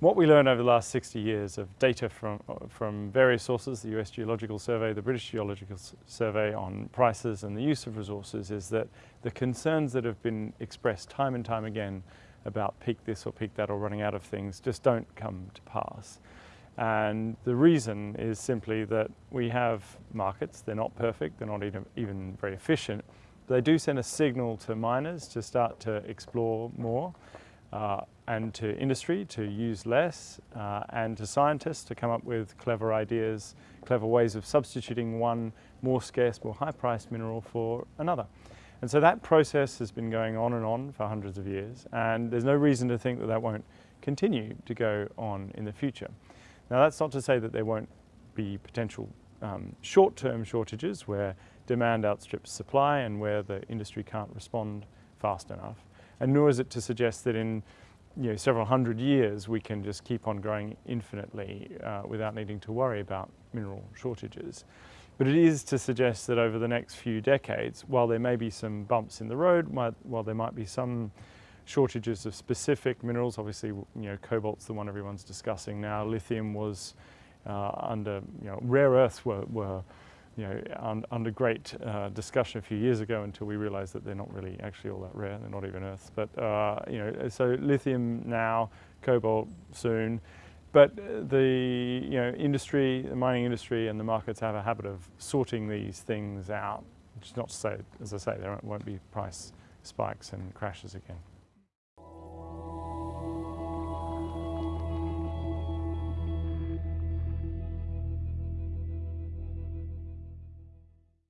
What we learned over the last 60 years of data from, uh, from various sources, the US Geological Survey, the British Geological Survey on prices and the use of resources is that the concerns that have been expressed time and time again about peak this or peak that or running out of things just don't come to pass. And the reason is simply that we have markets, they're not perfect, they're not even very efficient, they do send a signal to miners to start to explore more uh, and to industry to use less uh, and to scientists to come up with clever ideas, clever ways of substituting one more scarce, more high-priced mineral for another. And so that process has been going on and on for hundreds of years and there's no reason to think that that won't continue to go on in the future. Now that's not to say that there won't be potential um, short-term shortages where demand outstrips supply and where the industry can't respond fast enough and nor is it to suggest that in you know, several hundred years we can just keep on growing infinitely uh, without needing to worry about mineral shortages. But it is to suggest that over the next few decades, while there may be some bumps in the road, while there might be some shortages of specific minerals, obviously you know, cobalt's the one everyone's discussing now, lithium was uh, under, you know, rare earths were, were you know, un, under great uh, discussion a few years ago until we realized that they're not really actually all that rare, they're not even earths. But, uh, you know, so lithium now, cobalt soon, but the, you know, industry, the mining industry and the markets have a habit of sorting these things out, which is not to say, as I say, there won't be price spikes and crashes again.